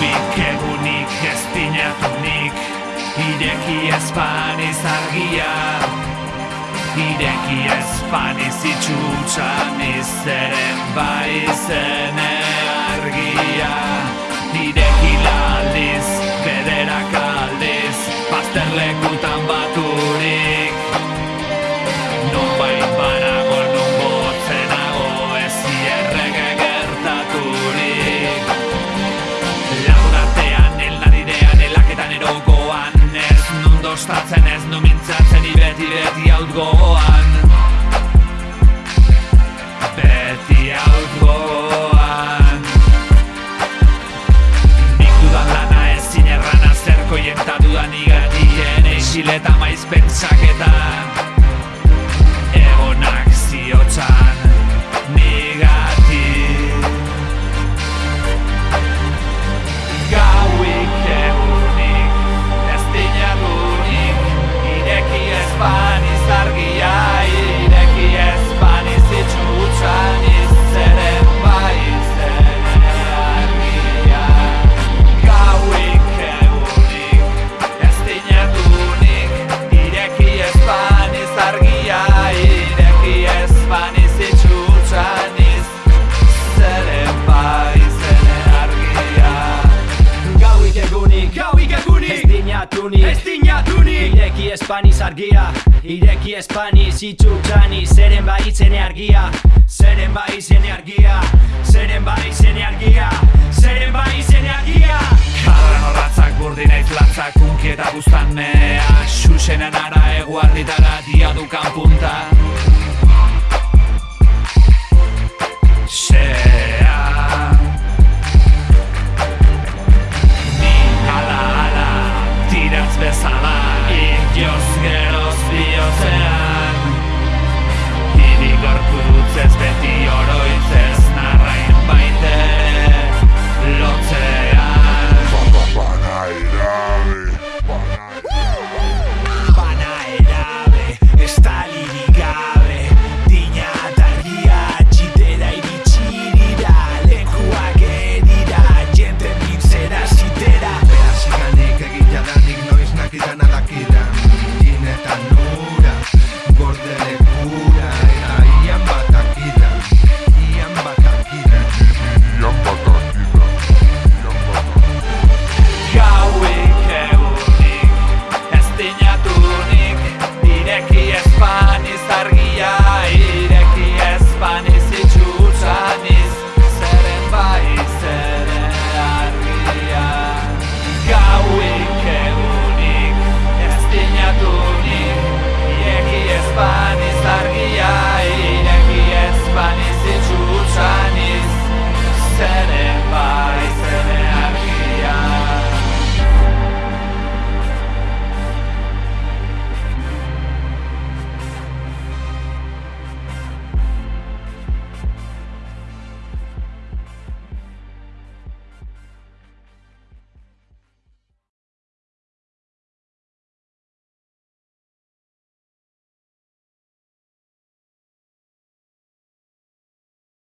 Gauik egunik ez dinatunik Ireki espaniz argia Ireki espaniz itxutxan izeren bai zene argia beti outgoan Beti outgoan Nik dudan lana ezin errana Zerkoien ta dudan igatien Eixileta maiz pentsaketan Ireki espaniz argia Ireki espaniz itxuk txani Zeren bai zene argia Zeren bai argia Zeren bai argia Zeren bai zene argia. Karren horatzak burdinaiz latzak Unki eta buztanea Xuxenen ara eguarditara Diadukan punta. Xe.